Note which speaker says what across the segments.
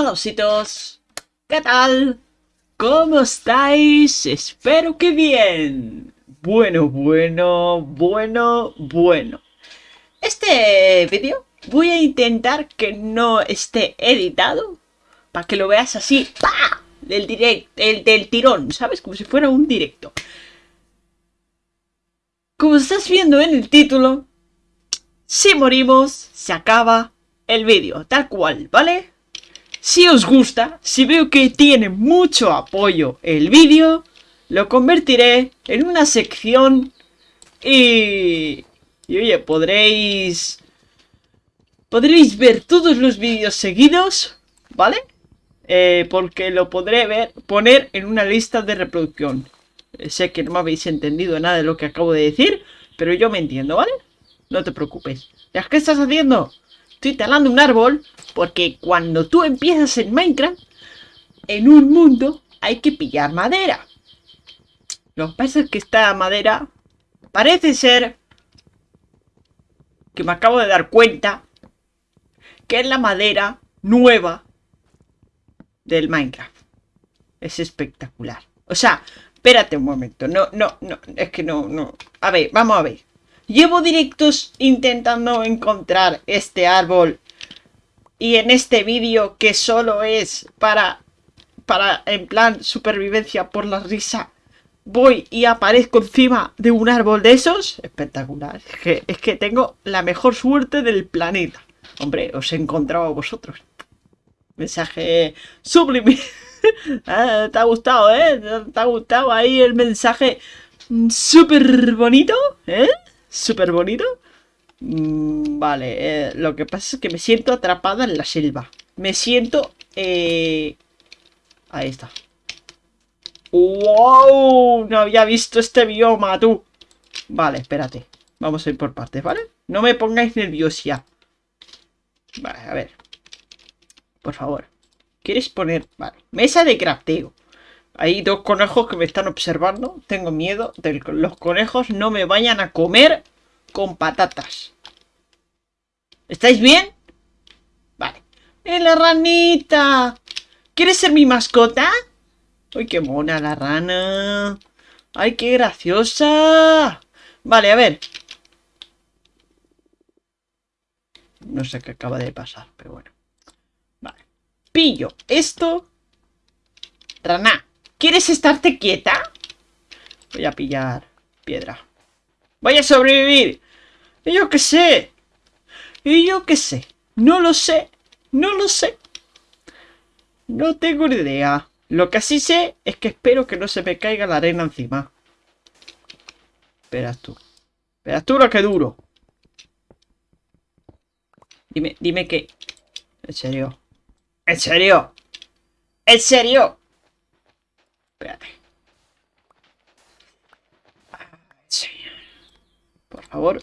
Speaker 1: Hola ositos, ¿qué tal? ¿Cómo estáis? Espero que bien. Bueno, bueno, bueno, bueno. Este vídeo voy a intentar que no esté editado para que lo veas así, ¡pa! Del, direct, el, del tirón, ¿sabes? Como si fuera un directo. Como estás viendo en el título, si morimos, se acaba el vídeo, tal cual, ¿vale? Si os gusta, si veo que tiene mucho apoyo el vídeo, lo convertiré en una sección y... Y oye, podréis... Podréis ver todos los vídeos seguidos, ¿vale? Eh, porque lo podré ver, poner en una lista de reproducción. Eh, sé que no me habéis entendido nada de lo que acabo de decir, pero yo me entiendo, ¿vale? No te preocupes. ¿Ya qué estás haciendo? Estoy talando un árbol porque cuando tú empiezas en Minecraft, en un mundo hay que pillar madera. Lo que pasa es que esta madera parece ser que me acabo de dar cuenta que es la madera nueva del Minecraft. Es espectacular. O sea, espérate un momento. No, no, no. Es que no, no. A ver, vamos a ver. Llevo directos intentando encontrar este árbol y en este vídeo que solo es para, para en plan supervivencia por la risa, voy y aparezco encima de un árbol de esos. Espectacular. Es que, es que tengo la mejor suerte del planeta. Hombre, os he encontrado a vosotros. Mensaje sublime. Ah, ¿Te ha gustado, eh? ¿Te ha gustado ahí el mensaje súper bonito? ¿Eh? Súper bonito. Mm, vale, eh, lo que pasa es que me siento atrapada en la selva. Me siento... Eh... Ahí está. ¡Wow! No había visto este bioma, tú. Vale, espérate. Vamos a ir por partes, ¿vale? No me pongáis nerviosa. Vale, a ver. Por favor. ¿Quieres poner...? Vale. Mesa de crafteo. Hay dos conejos que me están observando. Tengo miedo de que los conejos no me vayan a comer con patatas. ¿Estáis bien? Vale. ¡Eh, la ranita! ¿Quieres ser mi mascota? ¡Ay, qué mona la rana! ¡Ay, qué graciosa! Vale, a ver. No sé qué acaba de pasar, pero bueno. Vale. Pillo esto. Rana, ¿quieres estarte quieta? Voy a pillar piedra. ¡Voy a sobrevivir! ¿Y yo qué sé? ¿Y yo qué sé? No lo sé. No lo sé. No tengo ni idea. Lo que sí sé es que espero que no se me caiga la arena encima. Esperas tú. Esperas tú lo que duro. Dime, dime que... ¿En serio? ¿En serio? ¿En serio? Espérate. Por favor.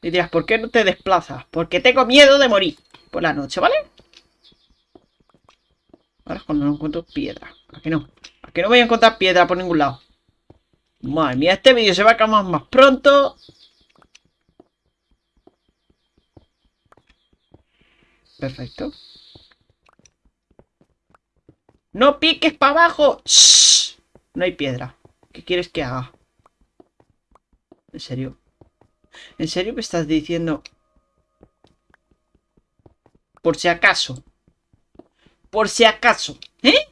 Speaker 1: Y dirás, ¿por qué no te desplazas? Porque tengo miedo de morir por la noche, ¿vale? Ahora es cuando no encuentro piedra. ¿A que no? ¿A que no voy a encontrar piedra por ningún lado? Madre mía, este vídeo se va a acabar más pronto. Perfecto. ¡No piques para abajo! ¡Shh! No hay piedra. ¿Qué quieres que haga? ¿En serio? ¿En serio me estás diciendo? Por si acaso. Por si acaso. ¿Eh?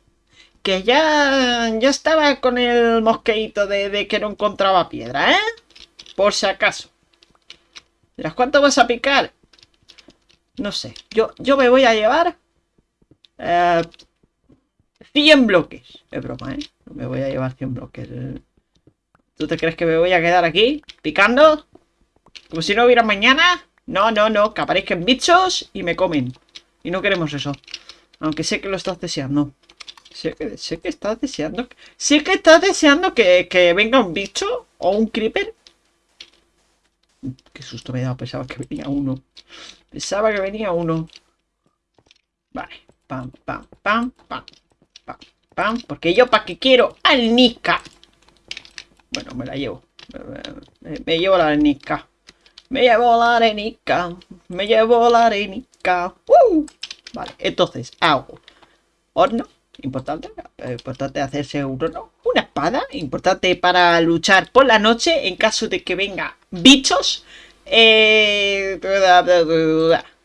Speaker 1: Que ya, ya estaba con el mosqueito de, que no encontraba piedra, ¿eh? Por si acaso. ¿Las cuánto vas a picar? No sé. Yo, yo me voy a llevar... Eh, 100 bloques. Es broma, ¿eh? Me voy a llevar 100 bloques. ¿Tú te crees que me voy a quedar aquí picando? Como si no hubiera mañana. No, no, no. Que aparezcan bichos y me comen. Y no queremos eso. Aunque sé que lo estás deseando. Sé que, sé que estás deseando. Sé que estás deseando que, que venga un bicho o un creeper. Qué susto me he dado. Pensaba que venía uno. Pensaba que venía uno. Vale. Pam, pam, pam, pam. Pam, pam. Porque yo para qué quiero al Nika. Bueno, me la llevo. Me, me llevo la Nika. Me llevo la arenica. Me llevo la arenica. Vale, entonces hago horno, importante, eh, importante hacerse un horno, una espada, importante para luchar por la noche en caso de que venga bichos, eh,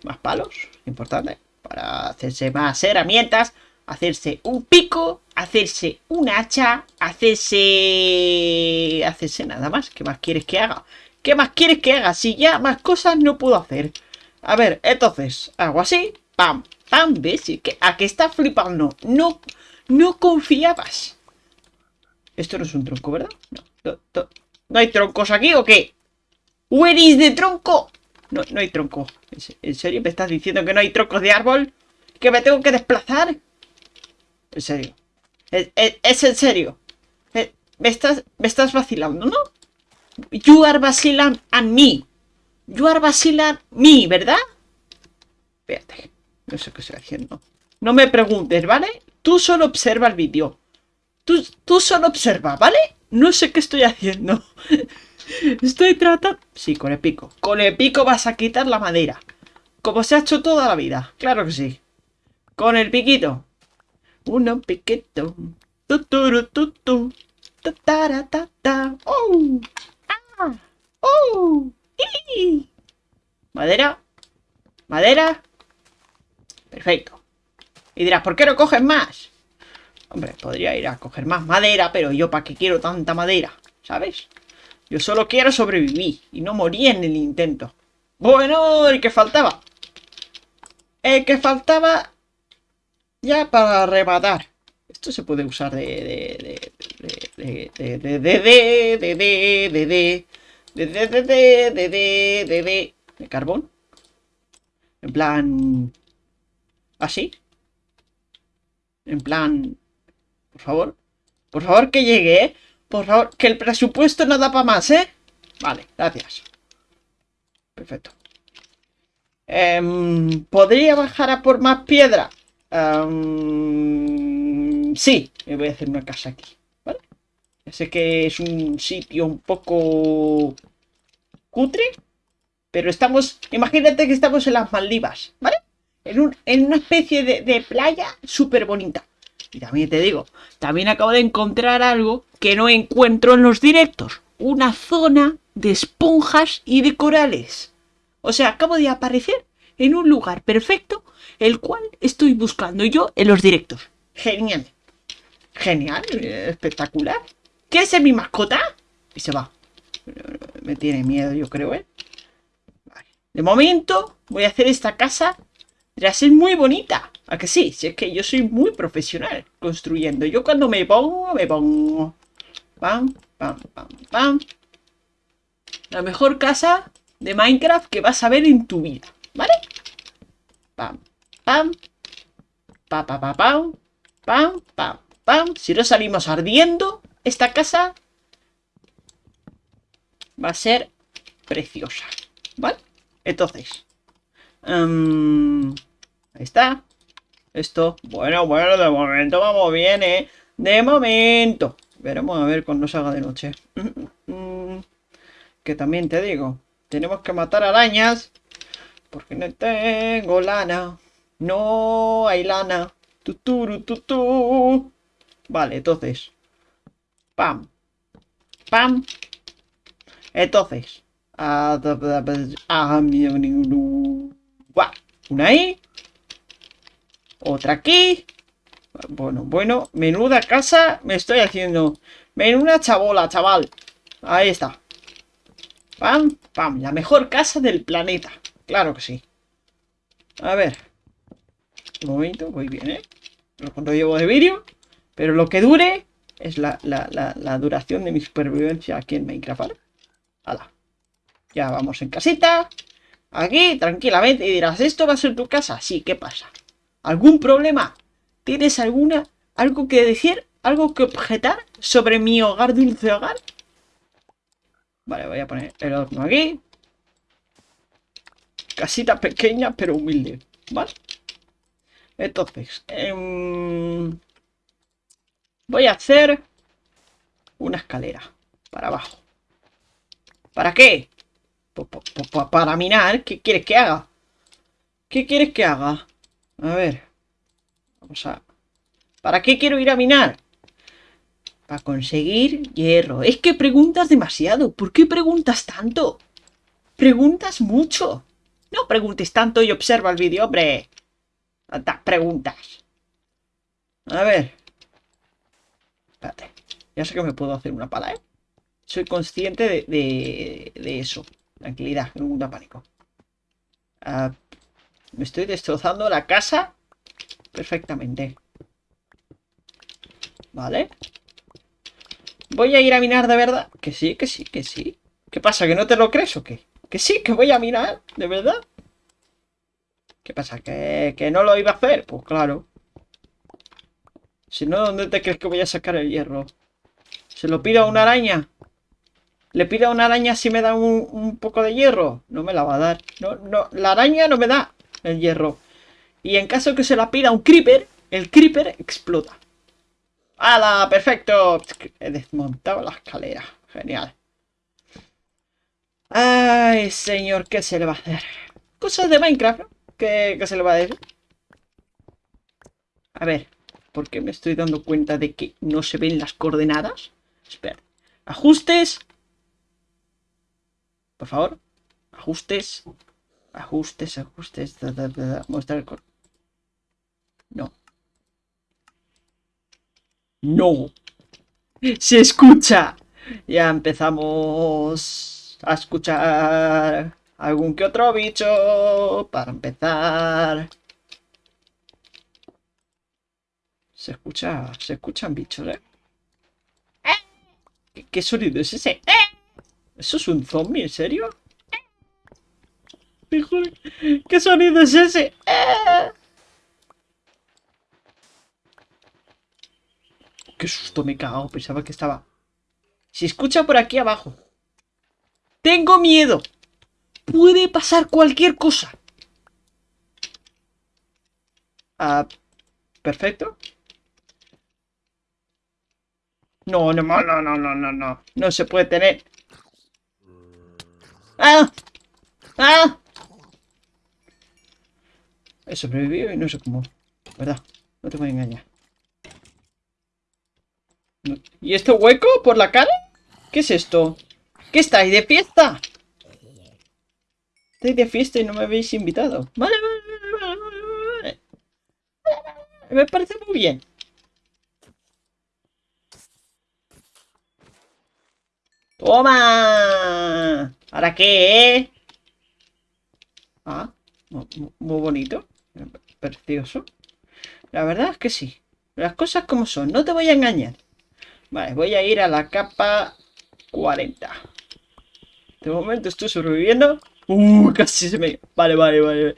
Speaker 1: más palos, importante, para hacerse más herramientas, hacerse un pico, hacerse un hacha, hacerse... hacerse nada más, ¿qué más quieres que haga? ¿Qué más quieres que haga? Si ya más cosas no puedo hacer. A ver, entonces, hago así, pam, pam, ¿ves? ¿A que está flipando? No, no confiabas. Esto no es un tronco, ¿verdad? No, no, hay troncos aquí o qué? ¿Where is the tronco? No, no hay tronco. ¿En serio me estás diciendo que no hay troncos de árbol? ¿Que me tengo que desplazar? En serio. Es, en serio. Me, estás, me estás vacilando, ¿no? You are vacilant and me. You are vacilant me, ¿verdad? Espérate. No sé qué estoy haciendo. No me preguntes, ¿vale? Tú solo observa el vídeo. Tú, tú solo observa, ¿vale? No sé qué estoy haciendo. Estoy tratando... Sí, con el pico. Con el pico vas a quitar la madera. Como se ha hecho toda la vida. Claro que sí. Con el piquito. Uno piquito. ¡Oh! ¡Oh! Madera. Madera. Perfecto. Y dirás, ¿por qué no coges más? Hombre, podría ir a coger más madera, pero yo para qué quiero tanta madera, ¿sabes? Yo solo quiero sobrevivir y no morir en el intento. Bueno, el que faltaba. El que faltaba ya para rematar. Esto se puede usar de... De carbón. En plan... ¿Así? En plan... Por favor. Por favor que llegue. Por favor, que el presupuesto no da para más, ¿eh? Vale, gracias. Perfecto. ¿Podría bajar a por más piedra? Sí, me voy a hacer una casa aquí. Sé que es un sitio un poco cutre, pero estamos, imagínate que estamos en las Maldivas, ¿vale? En, una especie de playa súper bonita. Y también te digo, también acabo de encontrar algo que no encuentro en los directos. Una zona de esponjas y de corales. O sea, acabo de aparecer en un lugar perfecto, el cual estoy buscando yo en los directos. Genial. Genial, espectacular. ¿Qué es mi mascota? Y se va. Me tiene miedo, yo creo, ¿eh? De momento, voy a hacer esta casa. a ser muy bonita. ¿A que sí? Si es que yo soy muy profesional construyendo. Yo cuando me pongo, me pongo. Pam, pam, pam, pam. La mejor casa de Minecraft que vas a ver en tu vida. ¿Vale? Pam, pam. Pa, pa, pa. Pam, pam, pam. Si no salimos ardiendo, esta casa va a ser preciosa. ¿Vale? Entonces. Um, ahí está. Esto. Bueno, bueno, de momento vamos bien, ¿eh? De momento. Veremos a ver cuando salga de noche. Que también te digo. Tenemos que matar arañas. Porque no tengo lana. No hay lana. Tuturu, tutu. Vale, entonces. Pam. Pam. Entonces. Ah, una ahí. Otra aquí. Bueno, bueno. Menuda casa me estoy haciendo. Menuda chabola, chaval. Ahí está. Pam, pam. La mejor casa del planeta. Claro que sí. A ver. Un momento, voy bien, ¿eh? Cuando llevo de vídeo. Pero lo que dure es la, duración de mi supervivencia aquí en Minecraft, ¿vale? Hala. Ya vamos en casita. Aquí, tranquilamente. Y dirás, ¿esto va a ser tu casa? Sí, ¿qué pasa? ¿Algún problema? ¿Tienes alguna, algo que decir? ¿Algo que objetar sobre mi hogar dulce hogar? Vale, voy a poner el horno aquí. Casita pequeña pero humilde, ¿vale? Entonces, em, voy a hacer una escalera para abajo. ¿Para qué? para minar. ¿Qué quieres que haga? ¿Qué quieres que haga? A ver. Vamos a ¿Para qué quiero ir a minar? Para conseguir hierro. Es que preguntas demasiado. ¿Por qué preguntas tanto? Preguntas mucho. No preguntes tanto y observa el vídeo, hombre. Tantas preguntas. A ver. Espérate. Ya sé que me puedo hacer una pala, ¿eh? Soy consciente de, de, eso. Tranquilidad, no da pánico. Ah, me estoy destrozando la casa perfectamente. Vale. ¿Voy a ir a minar de verdad? Que sí, que sí, que sí. ¿Qué pasa? ¿Que no te lo crees o qué? Que sí, que voy a minar, de verdad. ¿Qué pasa? ¿Que, que no lo iba a hacer? Pues claro. Si no, ¿dónde te crees que voy a sacar el hierro? ¿Se lo pido a una araña? ¿Le pido a una araña si me da un, poco de hierro? No me la va a dar. No, no, la araña no me da el hierro. Y en caso que se la pida un creeper, el creeper explota. ¡Hala! ¡Perfecto! He desmontado la escalera. Genial. Ay, señor, ¿qué se le va a hacer? Cosas de Minecraft, ¿no? ¿Qué, se le va a decir? A ver, ¿por qué me estoy dando cuenta de que no se ven las coordenadas? Espera. Ajustes. Por favor. Ajustes. Ajustes, ajustes. Mostrar el... No. No. Se escucha. Ya empezamos a escuchar algún que otro bicho para empezar. Se escucha, se escuchan bichos, ¿eh? ¿Qué, sonido es ese? ¿Eso es un zombie, en serio? ¿Qué sonido es ese? Qué susto me he cagado. Pensaba que estaba... Se escucha por aquí abajo. Tengo miedo. Puede pasar cualquier cosa. Ah, perfecto. No, no, no, no, no, no, no. No se puede tener. ¡Ah! ¡Ah! He sobrevivido y no sé cómo. ¿Verdad? No te voy a engañar. ¿Y este hueco por la cara? ¿Qué es esto? ¿Qué estáis de fiesta? Estoy de fiesta y no me habéis invitado. Vale, vale, vale, vale, Me parece muy bien. ¡Toma! ¿Ahora qué, eh? Ah, muy, bonito. Precioso. La verdad es que sí. Las cosas como son. No te voy a engañar. Vale, voy a ir a la capa 40. De momento estoy sobreviviendo. Uh, casi se me... Vale, vale, vale.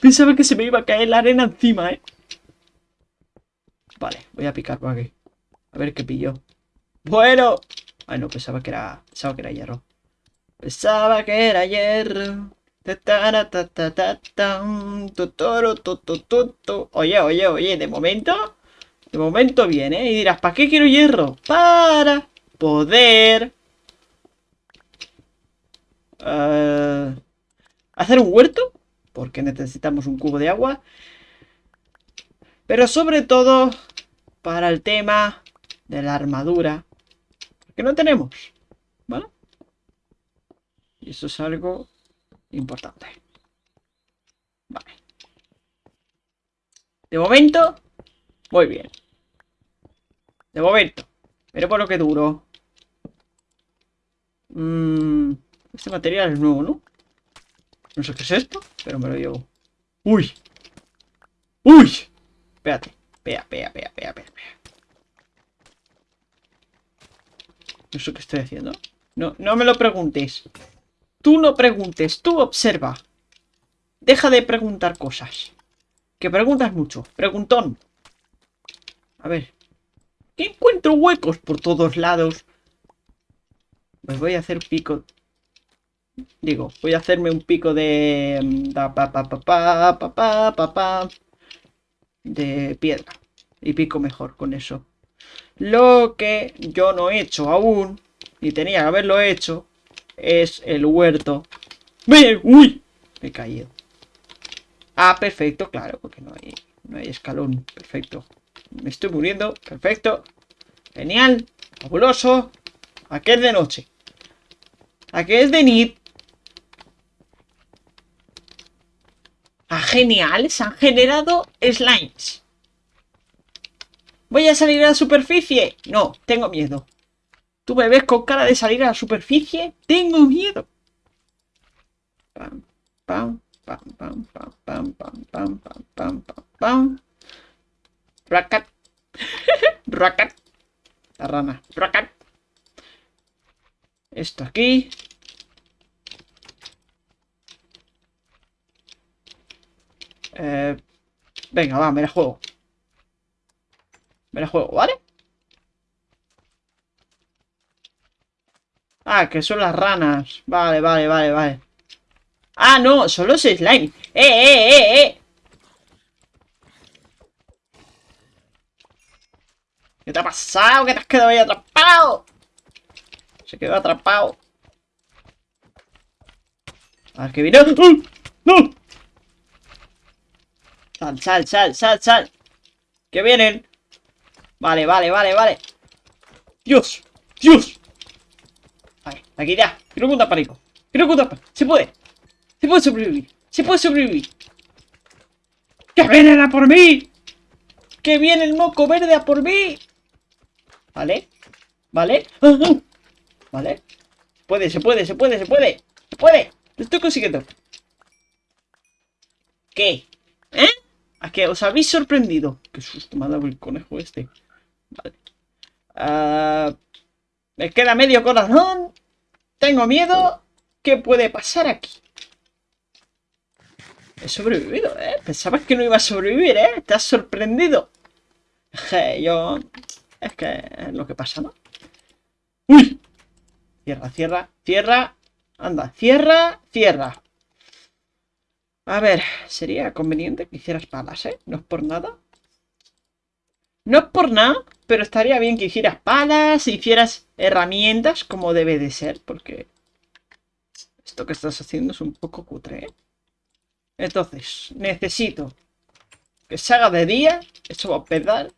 Speaker 1: Pensaba que se me iba a caer la arena encima, ¿eh? Vale, voy a picar por aquí. A ver qué pillo. Bueno. Ay, no, pensaba que era... Pensaba que era hierro. Pensaba que era hierro. Oye, oye, oye, de momento de momento viene. Y dirás, ¿para qué quiero hierro? Para poder... Eh, hacer un huerto. Porque necesitamos un cubo de agua. Pero sobre todo para el tema de la armadura. Que no tenemos. ¿Vale? Y eso es algo importante. Vale. De momento, muy bien. De momento. Pero por lo que duro. Mm, este material es nuevo, ¿no? No sé qué es esto, pero me lo llevo. ¡Uy! ¡Uy! Espérate. Pea, pea, pea, pea, pea, No sé qué estoy haciendo. No, no me lo preguntes. Tú no preguntes, tú observa. Deja de preguntar cosas. Que preguntas mucho. Preguntón. A ver. ¿Qué encuentro huecos por todos lados? Pues voy a hacer pico. Digo, voy a hacerme un pico de... De piedra. Y pico mejor con eso. Lo que yo no he hecho aún, y tenía que haberlo hecho, es el huerto. ¡Uy! Me he caído. Ah, perfecto, claro, porque no hay, no hay escalón. Perfecto. Me estoy muriendo. Perfecto. Genial. Fabuloso. ¿A qué es de noche? ¿A qué es de nit? Ah, genial. Se han generado slimes. ¿Voy a salir a la superficie? No, tengo miedo. ¿Tú me ves con cara de salir a la superficie? Tengo miedo. Pam, pam, pam, pam, pam, pam, pam, pam, pam, pam, pam, pam. Racat. Racat. La rana. Racat. Esto aquí. Eh, venga, va, me la juego. Me la juego, ¿vale? Ah, que son las ranas. Vale, vale, vale, vale. Ah, no, son los slime. ¡Eh, eh, eh, eh! ¿Qué te ha pasado? ¿Qué te has quedado ahí atrapado? Se quedó atrapado. A ver, que viene. ¡Uh! ¡No! Sal, sal, sal, sal, sal. Que vienen. Vale, vale, vale, vale. Dios, Dios. Vale, aquí ya. Quiero contar pánico. Quiero contar pánico. Se puede. Se puede sobrevivir. Se puede sobrevivir. ¡Que vienen a por mí! ¡Que viene el moco verde a por mí! Vale. Vale. Vale. Puede, se puede, se puede, se puede. Se puede. Lo estoy consiguiendo. ¿Qué? ¿Eh? ¿A qué os habéis sorprendido? Qué susto me ha dado el conejo este. Vale. Uh, me queda medio corazón. Tengo miedo. ¿Qué puede pasar aquí? He sobrevivido, ¿eh? Pensabas que no iba a sobrevivir, ¿eh? Te has sorprendido. yo... Es que es lo que pasa, ¿no? ¡Uy! Cierra, cierra, cierra. Anda, cierra, cierra. A ver, sería conveniente que hicieras palas, ¿eh? No es por nada. No es por nada, pero estaría bien que hicieras palas, hicieras herramientas como debe de ser, porque esto que estás haciendo es un poco cutre, ¿eh? Entonces, necesito que se haga de día, eso va a pedar.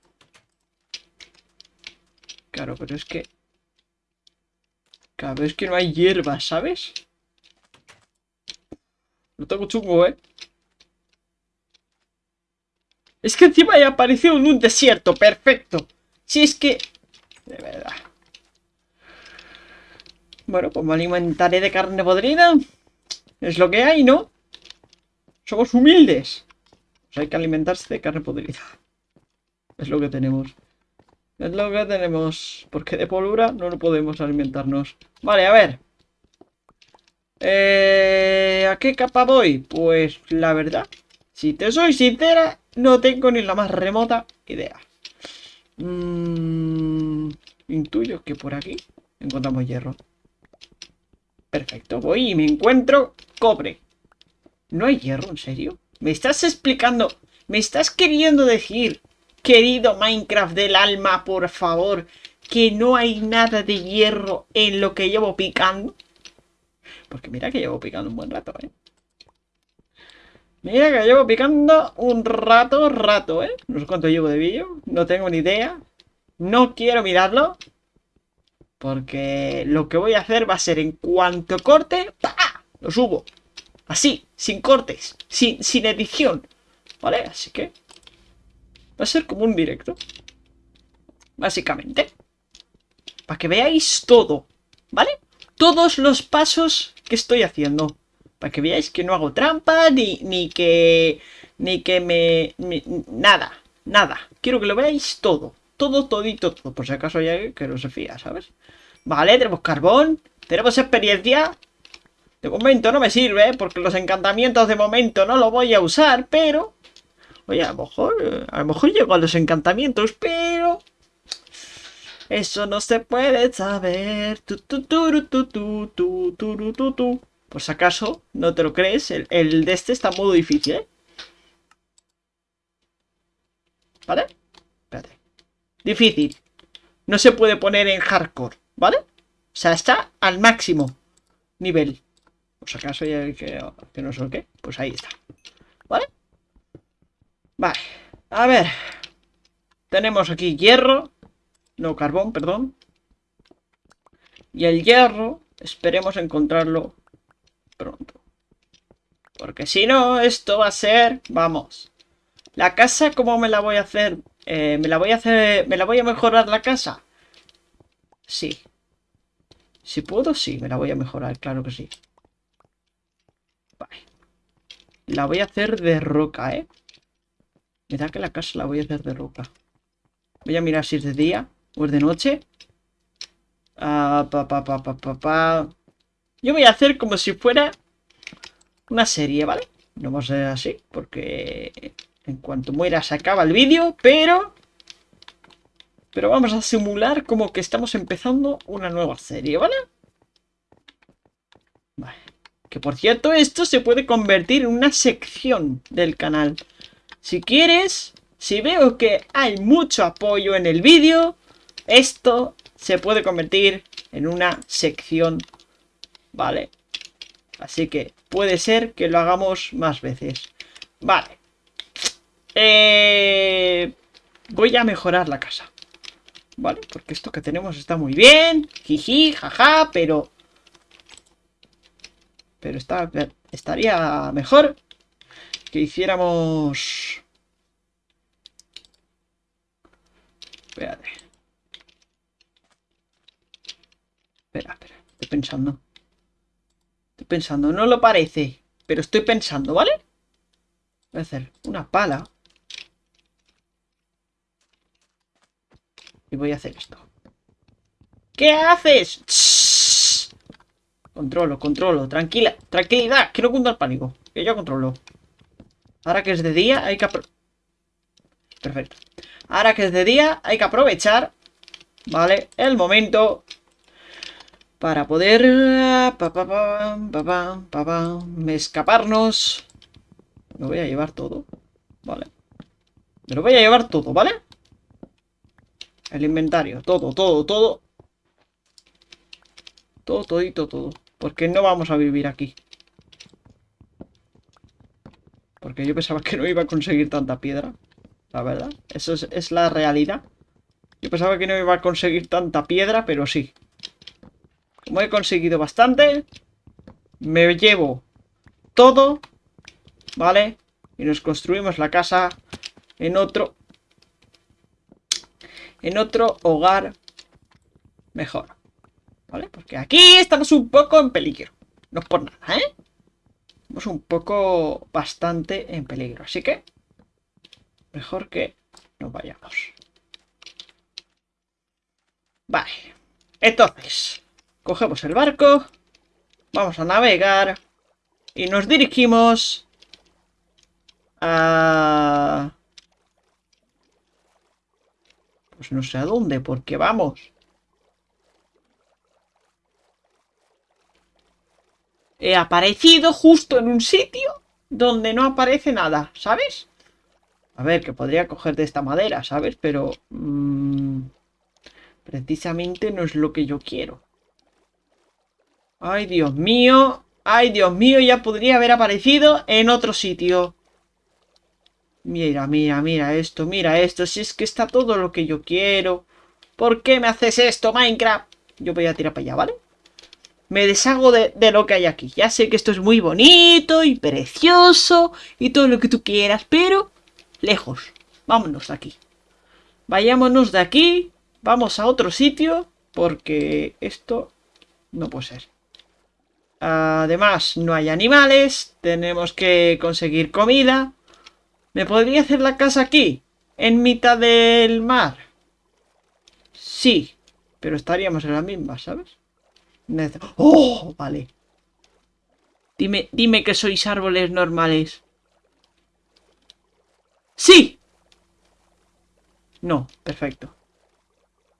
Speaker 1: Claro, pero es que... Claro, es que no hay hierba, ¿sabes? Lo tengo chungo, ¿eh? Es que encima he aparecido en un desierto. Perfecto. Si es que... De verdad. Bueno, pues me alimentaré de carne podrida. Es lo que hay, ¿no? Somos humildes. Pues hay que alimentarse de carne podrida. Es lo que tenemos. Es lo que tenemos. Porque de polura no lo podemos alimentarnos. Vale, a ver. Eh, ¿A qué capa voy? Pues la verdad, si te soy sincera, no tengo ni la más remota idea. Mm, intuyo que por aquí encontramos hierro. Perfecto, voy y me encuentro cobre. ¿No hay hierro, en serio? ¿Me estás explicando? ¿Me estás queriendo decir, querido Minecraft del alma, por favor, que no hay nada de hierro en lo que llevo picando? Porque mira que llevo picando un buen rato, ¿eh? Mira que llevo picando un rato, rato, ¿eh? No sé cuánto llevo de vídeo, no tengo ni idea. No quiero mirarlo. Porque lo que voy a hacer va a ser en cuanto corte, ¡pa! Lo subo. Así, sin cortes, sin, sin edición. ¿Vale? Así que va a ser como un directo. Básicamente. Para que veáis todo. ¿Vale? Todos los pasos que estoy haciendo. Para que veáis que no hago trampa, ni, ni que... Ni que me, Nada, nada. Quiero que lo veáis todo. Todo, todito, todo. Por si acaso hay alguien que no se fía, ¿sabes? Vale, tenemos carbón. Tenemos experiencia. De momento no me sirve, porque los encantamientos de momento no lo voy a usar, pero... Oye, a lo mejor... A lo mejor llego a los encantamientos, pero... Eso no se puede saber. Tu, tu, tu, tu, tu, tu, tu, tu, tu, Por si acaso, no te lo crees, el, de este está en modo difícil, ¿eh? ¿Vale? Espérate. Difícil. No se puede poner en hardcore, ¿vale? O sea, está al máximo nivel. Por si acaso hay que, que no sé qué, pues ahí está. ¿Vale? Vale. A ver. tenemos aquí hierro. No, carbón, perdón. Y el hierro, esperemos encontrarlo pronto. Porque si no, esto va a ser... Vamos. La casa, ¿cómo me la voy a hacer? Eh, ¿Me la voy a hacer... ¿Me la voy a mejorar la casa? Sí. Si puedo, sí, me la voy a mejorar, claro que sí. Vale. La voy a hacer de roca, ¿eh? Me da que la casa la voy a hacer de roca. Voy a mirar si es de día o es de noche. Ah, pa, pa, pa, pa, pa, pa. Yo voy a hacer como si fuera una serie, ¿vale? No va a ser así, porque en cuanto muera se acaba el vídeo, pero... Pero vamos a simular como que estamos empezando una nueva serie, ¿vale? Vale. Que por cierto, esto se puede convertir en una sección del canal. Si quieres, si veo que hay mucho apoyo en el vídeo, esto se puede convertir en una sección, ¿vale? Así que puede ser que lo hagamos más veces. Vale. Eh, voy a mejorar la casa. ¿Vale? Porque esto que tenemos está muy bien. Jiji, jaja, pero... Pero está, estaría mejor que hiciéramos... Espérate. Espera, espera. Estoy pensando. Estoy pensando. No lo parece. Pero estoy pensando, ¿vale? Voy a hacer una pala. Y voy a hacer esto. ¿Qué haces? Controlo, controlo. Tranquila, tranquilidad. Que no cunda el pánico. Que yo controlo. Ahora que es de día, hay que... Perfecto. Ahora que es de día, hay que aprovechar, ¿vale? El momento para poder escaparnos. Me voy a llevar todo, ¿vale? Me lo voy a llevar todo, ¿vale? El inventario, todo, todo, todo. Todo, todito, todo. Porque no vamos a vivir aquí. Porque yo pensaba que no iba a conseguir tanta piedra. La verdad. Eso es, es la realidad. Yo pensaba que no iba a conseguir tanta piedra, pero sí. Como he conseguido bastante, me llevo todo, ¿vale? Y nos construimos la casa en otro... En otro hogar mejor. ¿Vale? Porque aquí estamos un poco en peligro. No es por nada, ¿eh? Estamos un poco bastante en peligro. Así que mejor que nos vayamos. Vale. Entonces, Cogemos el barco. Vamos a navegar. Y nos dirigimos a... Pues no sé a dónde, porque vamos. He aparecido justo en un sitio donde no aparece nada, ¿sabes? A ver, que podría coger de esta madera, ¿sabes? Pero... Mmm, precisamente no es lo que yo quiero. Ay, Dios mío. Ay, Dios mío, ya podría haber aparecido en otro sitio. Mira, mira, mira esto, mira esto. Si es que está todo lo que yo quiero. ¿Por qué me haces esto, Minecraft? Yo voy a tirar para allá, ¿vale? Me deshago de, de, lo que hay aquí. Ya sé que esto es muy bonito y precioso y todo lo que tú quieras, pero lejos. Vámonos de aquí. Vayámonos de aquí. Vamos a otro sitio porque esto no puede ser. Además, no hay animales. Tenemos que conseguir comida. ¿Me podría hacer la casa aquí? ¿En mitad del mar? Sí. Pero estaríamos en la misma, ¿sabes? ¡Oh! Vale. Dime, dime que sois árboles normales. ¡Sí! No, perfecto.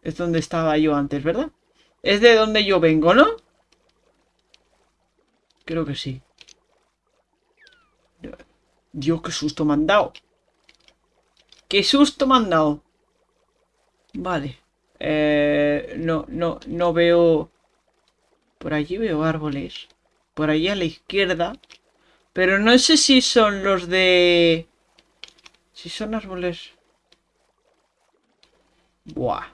Speaker 1: Es donde estaba yo antes, ¿verdad? Es de donde yo vengo, ¿no? Creo que sí. Dios, qué susto me han dado. ¡Qué susto me han dado! Vale. Eh, no, no, no veo... Por allí veo árboles. Por allí a la izquierda. Pero no sé si son los de... Si son árboles... Buah.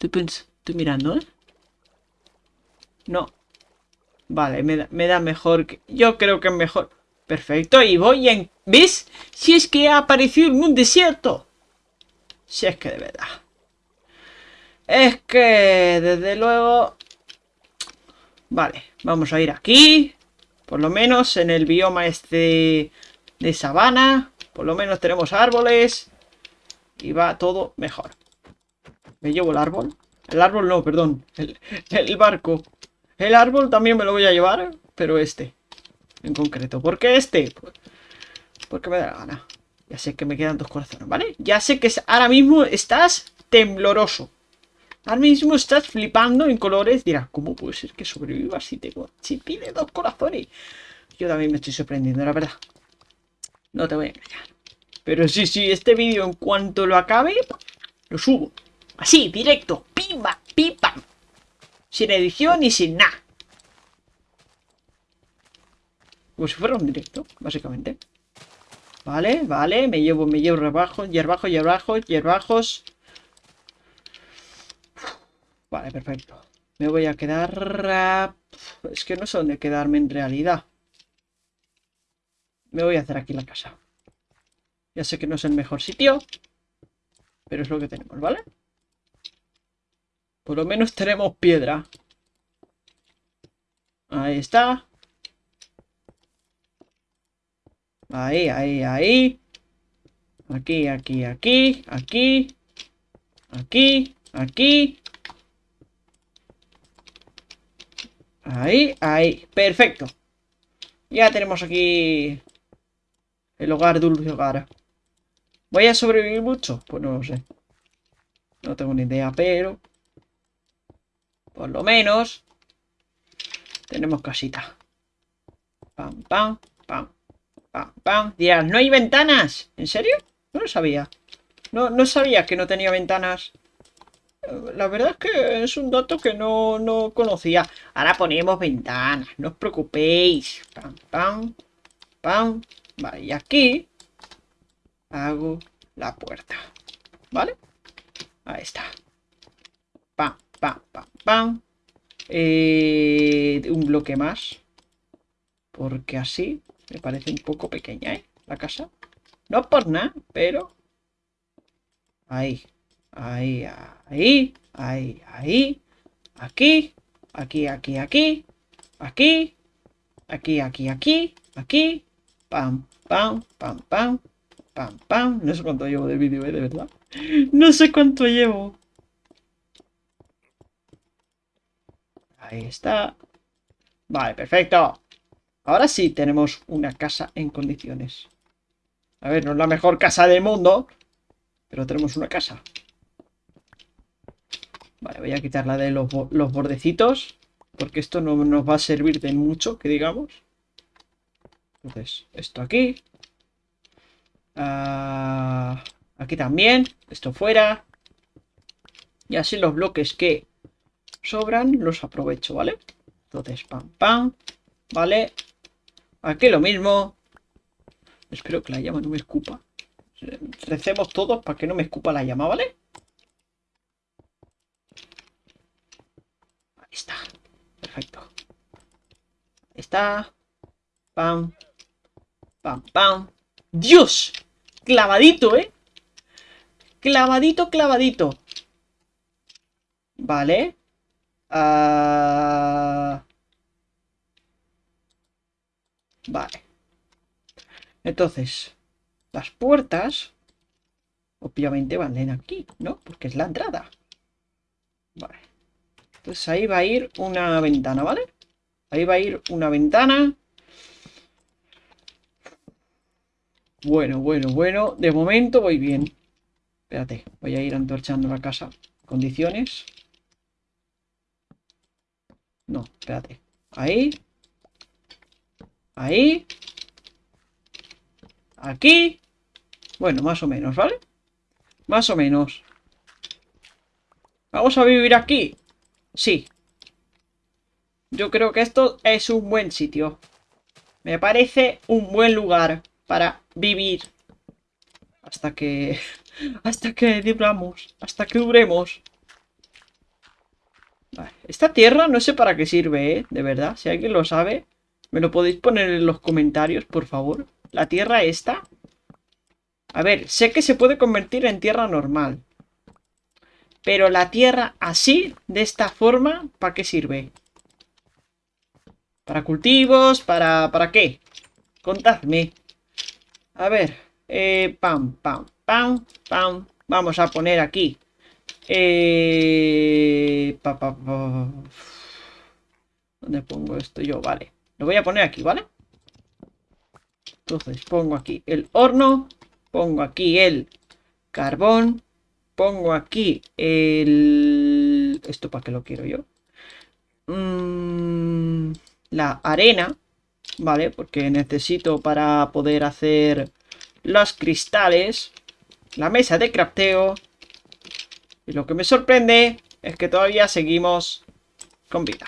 Speaker 1: Estoy, estoy mirando, ¿eh? No. Vale, me da, me da mejor que... Yo creo que es mejor. Perfecto, y voy en... ¿Ves? Si es que ha aparecido en un desierto. Si es que de verdad. Es que, desde luego... Vale, vamos a ir aquí. Por lo menos en el bioma este de sabana. Por lo menos tenemos árboles. Y va todo mejor. ¿Me llevo el árbol? El árbol no, perdón. El, el barco. El árbol también me lo voy a llevar. Pero este. En concreto. ¿Por qué este? Porque me da la gana. Ya sé que me quedan dos corazones, ¿vale? Ya sé que ahora mismo estás tembloroso. Ahora mismo estás flipando en colores. Dirás, ¿cómo puede ser que sobreviva si tengo... Si tiene dos corazones? Yo también me estoy sorprendiendo, la verdad. No te voy a engañar. Pero sí, sí, este vídeo en cuanto lo acabe, lo subo. Así, directo. Pimba. Sin edición y sin nada. Como si fuera un directo, básicamente. Vale, vale, me llevo, me llevo rebajo, hierbajos, hierbajos, hierbajos. Vale, perfecto. Me voy a quedar... Es que no sé dónde quedarme en realidad. Me voy a hacer aquí la casa. Ya sé que no es el mejor sitio. Pero es lo que tenemos, ¿vale? Por lo menos tenemos piedra. Ahí está. Ahí, ahí, ahí. Aquí, aquí, aquí, aquí. Aquí, aquí. Ahí, ahí. Perfecto. Ya tenemos aquí el hogar, dulce hogar. ¿Voy a sobrevivir mucho? Pues no lo sé. No tengo ni idea, pero... Por lo menos... Tenemos casita. Pam, pam, pam, pam, pam. Dirás, ¿no hay ventanas? ¿En serio? No lo sabía. No, no sabía que no tenía ventanas la verdad es que es un dato que no, no conocía. Ahora ponemos ventanas, no os preocupéis. Pam, pam, pam. Vale, y aquí hago la puerta. ¿Vale? Ahí está. Pam, pam, pam, pam. Eh, un bloque más. Porque así me parece un poco pequeña, ¿eh? La casa. No por nada, pero... Ahí. Ahí, ahí, ahí, ahí. Aquí, aquí, aquí, aquí. Aquí, aquí, aquí, aquí, aquí. Pam, pam, pam, pam. Pam, pam. No sé cuánto llevo de vídeo, ¿eh? De verdad. No sé cuánto llevo. Ahí está. Vale, perfecto. Ahora sí tenemos una casa en condiciones. A ver, no es la mejor casa del mundo, pero tenemos una casa. Vale, voy a quitar la de los, bordecitos. Porque esto no nos va a servir de mucho, que digamos. Entonces, esto aquí. Ah, aquí también. Esto fuera. Y así los bloques que sobran los aprovecho, ¿vale? Entonces, pam, pam. Vale. Aquí lo mismo. Espero que la llama no me escupa. Recemos todos para que no me escupa la llama, ¿vale? está. Perfecto. está. Pam. Pam, pam. ¡Dios! Clavadito, ¿eh? Clavadito, clavadito. Vale. Ah. Vale. Entonces, las puertas, obviamente van en aquí, ¿no? Porque es la entrada. Vale. Entonces ahí va a ir una ventana, ¿vale? Ahí va a ir una ventana. Bueno, bueno, bueno. De momento voy bien. Espérate, voy a ir antorchando la casa. Condiciones. No, espérate. Ahí. Ahí. Aquí. Bueno, más o menos, ¿vale? Más o menos. Vamos a vivir aquí. Sí. Yo creo que esto es un buen sitio. Me parece un buen lugar para vivir. Hasta que... Hasta que duramos. Hasta que duremos. Esta tierra no sé para qué sirve, ¿eh? De verdad. Si alguien lo sabe, me lo podéis poner en los comentarios, por favor. La tierra esta... A ver, sé que se puede convertir en tierra normal. Pero la tierra así, de esta forma, ¿para qué sirve? ¿Para cultivos? ¿Para, para qué? Contadme. A ver. Eh, pam, pam, pam, pam. Vamos a poner aquí. Eh. ¿Dónde pongo esto yo? Vale. Lo voy a poner aquí, ¿vale? Entonces pongo aquí el horno. Pongo aquí el carbón. Pongo aquí el... ¿Esto para qué lo quiero yo? Mm, la arena. ¿Vale? Porque necesito para poder hacer los cristales. La mesa de crafteo. Y lo que me sorprende es que todavía seguimos con vida.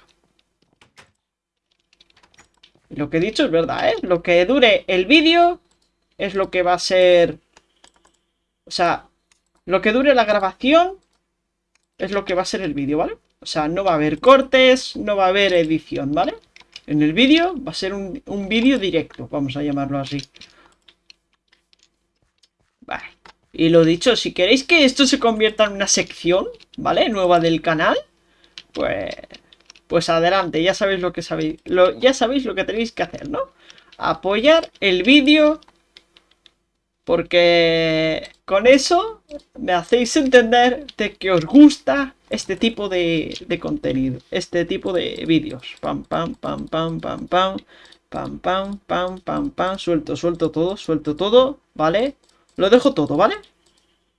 Speaker 1: Lo que he dicho es verdad, ¿eh? Lo que dure el vídeo es lo que va a ser... O sea, lo que dure la grabación es lo que va a ser el vídeo, ¿vale? O sea, no va a haber cortes, no va a haber edición, ¿vale? En el vídeo va a ser un, un vídeo directo, vamos a llamarlo así. Vale. Y lo dicho, si queréis que esto se convierta en una sección, ¿vale? Nueva del canal, pues... Pues adelante, ya sabéis lo que sabéis, lo, ya sabéis lo que tenéis que hacer, ¿no? Apoyar el vídeo porque con eso me hacéis entender de que os gusta este tipo de, de contenido, este tipo de vídeos. Pam, pam, pam, pam, pam, pam, pam, pam, pam, pam, pam, suelto, suelto todo, suelto todo, ¿vale? Lo dejo todo, ¿vale?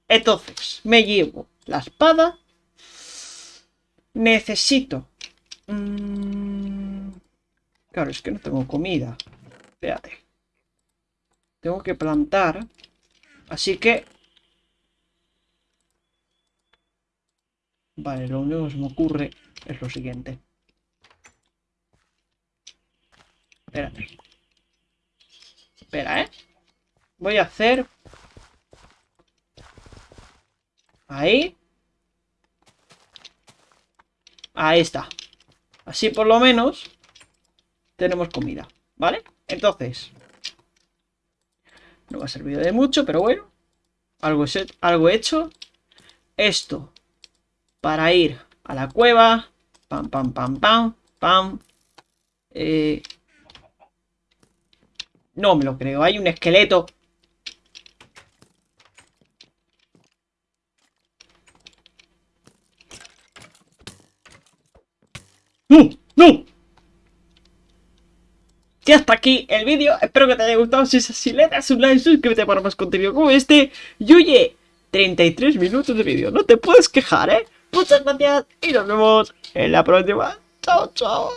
Speaker 1: Entonces, me llevo la espada. Necesito Mm, claro, es que no tengo comida. Espérate. Tengo que plantar. Así que... Vale, lo único que se me ocurre es lo siguiente. Espérate. Espera, ¿eh? Voy a hacer... Ahí. Ahí está. Así por lo menos tenemos comida, ¿vale? Entonces, no me ha servido de mucho, pero bueno, algo, algo hecho. Esto para ir a la cueva, pam, pam, pam, pam, pam. Eh, no me lo creo, hay un esqueleto. ¡No! ¡No! Y hasta aquí el vídeo, espero que te haya gustado, si es así le das un like, suscríbete para más contenido como este Y oye, 33 minutos de vídeo, no te puedes quejar, ¿eh? Muchas gracias y nos vemos en la próxima Chao, chao